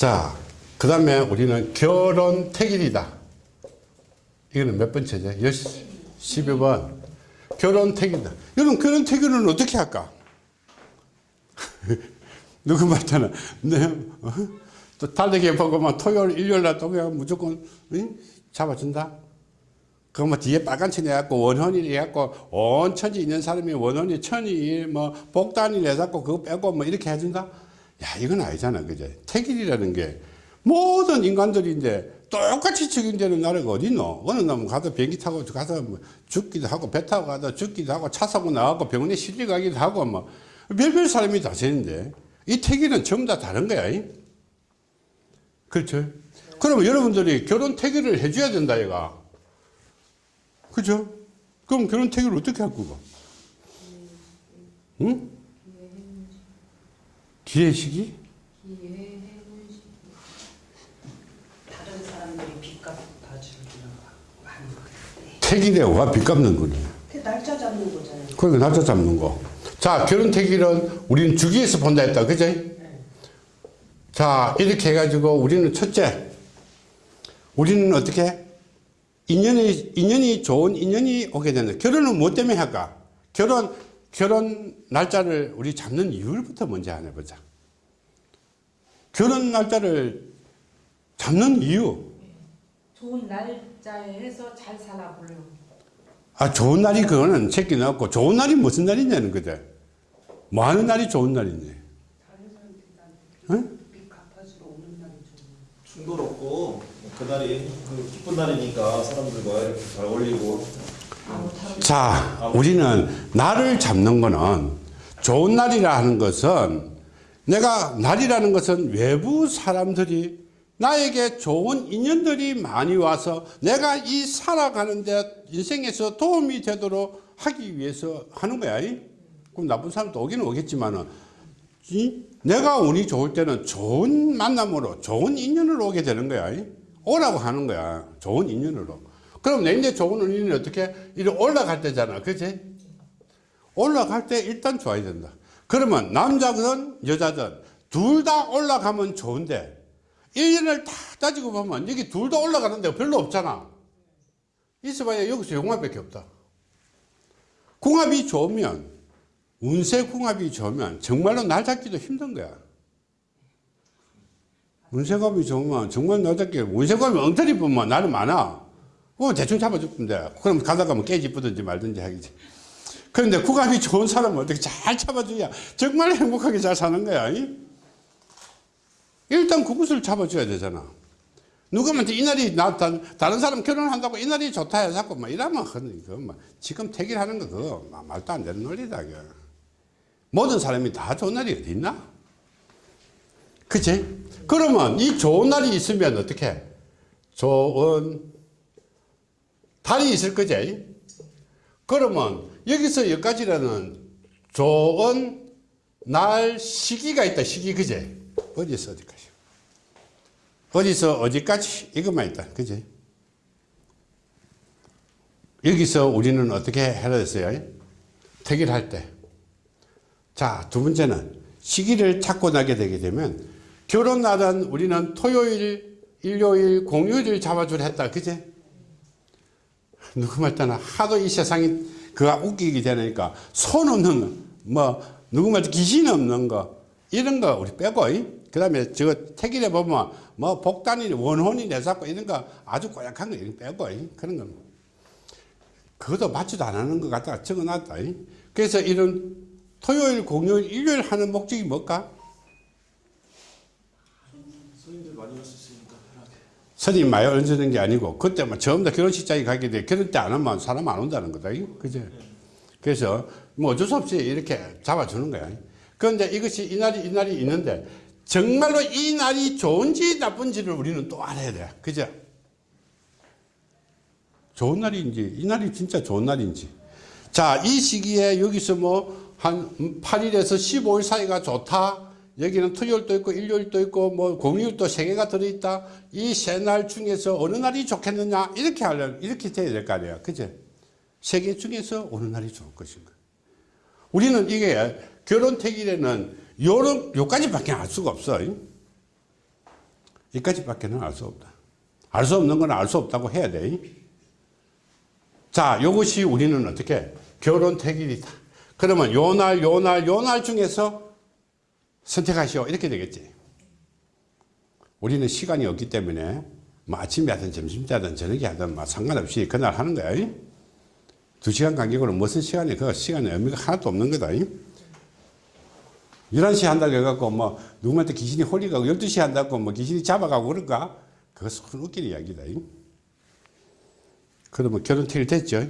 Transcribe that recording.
자, 그 다음에 우리는 결혼 택일이다. 이거는 몇 번째죠? 12번. 결혼 택일이다. 여러분, 결혼 택일은 어떻게 할까? 누구 말잖아. 네. 어? 또 달리기 보고만 토요일, 일요일 날또 그냥 무조건 응? 잡아준다. 그러면 뒤에 빨간 천 해갖고 원혼이 해갖고 온 천지 있는 사람이 원혼이 천이 뭐 복단이 내갖고 그거 빼고 뭐 이렇게 해준다? 야, 이건 아니잖아. 그제? 택일이라는 게 모든 인간들이 이제 똑같이 책임되는 나라가 어딨노? 어느 놈은 가서 비행기 타고 가서 뭐 죽기도 하고 배 타고 가서 죽기도 하고 차 사고 나가고 병원에 실려 가기도 하고 뭐 별별 사람이 다 되는데 이 택일은 전부 다 다른 거야. 이? 그렇죠? 그러면 여러분들이 결혼 택일을 해줘야 된다, 얘가. 그죠? 그럼 결혼 택일을 어떻게 할 거고? 응? 기회식이? 다른 사람들이 빚값 봐주는 하는 거. 택일에 와빚 갚는 거네. 그 날짜 잡는 거잖아요. 그러니까 날짜 잡는 거. 자, 결혼 택일은 우리는 주기에서 본다 했다. 그지? 자, 이렇게 해가지고 우리는 첫째, 우리는 어떻게? 인연이, 인연이 좋은 인연이 오게 되는. 결혼은 뭐 때문에 할까? 결혼, 결혼 날짜를 우리 잡는 이유부터 먼저 안 해보자. 결혼 날짜를 잡는 이유. 좋은 날짜에 해서 잘 살아보려고. 아, 좋은 날이 그거는 새끼 넣고 좋은 날이 무슨 날이냐는 거죠. 뭐 하는 날이 좋은 날이니? 응? 빚 갚아주러 오는 날이 좀. 충돌 없고 뭐 그날이 그 기쁜 날이니까 사람들과 이렇게 잘 어울리고 자, 우리는 날을 잡는 거는 좋은 날이라 하는 것은 내가 날이라는 것은 외부 사람들이 나에게 좋은 인연들이 많이 와서 내가 이 살아가는데 인생에서 도움이 되도록 하기 위해서 하는 거야. 이? 그럼 나쁜 사람도 오기는 오겠지만은 이? 내가 운이 좋을 때는 좋은 만남으로 좋은 인연으로 오게 되는 거야. 이? 오라고 하는 거야. 좋은 인연으로. 그럼 내 이제 좋은 인연이 어떻게 이렇게 올라갈 때잖아. 그치? 올라갈 때 일단 좋아야 된다. 그러면 남자든 여자든 둘 다 올라가면 좋은데 1년을 다 따지고 보면 여기 둘 다 올라가는 데가 별로 없잖아. 있어봐야 여기서 용합밖에 없다. 궁합이 좋으면 운세 궁합이 좋으면 정말로 날 잡기도 힘든 거야. 운세궁합이 좋으면 정말 날 잡기 운세궁합이 엉터리 보면 나는 많아. 그럼 대충 돼. 그럼 가다가 뭐 깨지쁘든지 말든지 하겠지. 그런데 궁합이 좋은 사람은 어떻게 잘 잡아줘야 정말 행복하게 잘 사는 거야. 이? 일단 그것을 잡아줘야 되잖아. 누구한테 이 날이 나 다른 사람 결혼한다고 이 날이 좋다 해서 자꾸 막 이러면 그거 막 지금 택일하는 거 그거 막 말도 안 되는 논리다. 그거. 모든 사람이 다 좋은 날이 어디 있나? 그치? 그러면 이 좋은 날이 있으면 어떻게? 좋은 달이 있을 거지? 그러면 여기서 여기까지라는 좋은 날 시기가 있다. 시기 그제? 어디서 어디까지? 어디서 어디까지? 이것만 있다. 그제? 여기서 우리는 어떻게 해야 됐어요? 택일할 때. 자, 두 번째는 시기를 찾고 나게 되게 되면 결혼 날은 우리는 토요일, 일요일, 공휴일을 잡아주려 했다. 그제? 누구 말따나 하도 이 세상이 그가 웃기게 되니까 손 없는 뭐 누구 말 귀신 없는 거 이런 거 우리 빼고 그 다음에 저 택일에 보면 뭐 복단이 원혼이 내잡고 이런 거 아주 고약한 거 이런 빼고 그런 거. 그것도 맞지도 안 하는 것 같다가 적어놨다 그래서 이런 토요일 공휴일 일요일 하는 목적이 뭘까? 손님들 많이 있으니까 편하게 스님 많이 얹는 게 아니고 그때 뭐 전부 다 결혼식장에 가게 돼. 결혼 때 안 하면 사람 안 온다는 거다. 그죠? 그래서 뭐 어쩔 수 없이 이렇게 잡아주는 거야. 그런데 이것이 이 날이 이 날이 있는데 정말로 이 날이 좋은지 나쁜지를 우리는 또 알아야 돼. 그죠? 좋은 날인지 이 날이 진짜 좋은 날인지. 자 이 시기에 여기서 뭐 한 8일에서 15일 사이가 좋다 여기는 토요일도 있고 일요일도 있고 뭐 공휴일도 세 개가 들어있다. 이 세 날 중에서 어느 날이 좋겠느냐? 이렇게 하려면 이렇게 돼야 될 거 아니야 그죠? 세개 중에서 어느 날이 좋을 것인가? 우리는 이게 결혼 택일에는 요런 요까지밖에 알 수가 없어. 이까지밖에는 알 수 없다. 알 수 없는 건 알 수 없다고 해야 돼. 자, 이것이 우리는 어떻게? 결혼 택일이다. 그러면 요 날, 요 날, 요 날 중에서 선택하시오. 이렇게 되겠지. 우리는 시간이 없기 때문에 뭐 아침에 하든 점심 때 하든 저녁에 하든 뭐 상관없이 그날 하는 거야. 이? 두 시간 간격으로 무슨 시간이 그 시간에 의미가 하나도 없는 거다. 이? 11시 한다고 해갖고 뭐 누구한테 귀신이 홀리가고 12시 한다고 뭐 귀신이 잡아가고 그럴까? 그것은 웃기는 이야기다. 이? 그러면 결혼 택일 됐죠?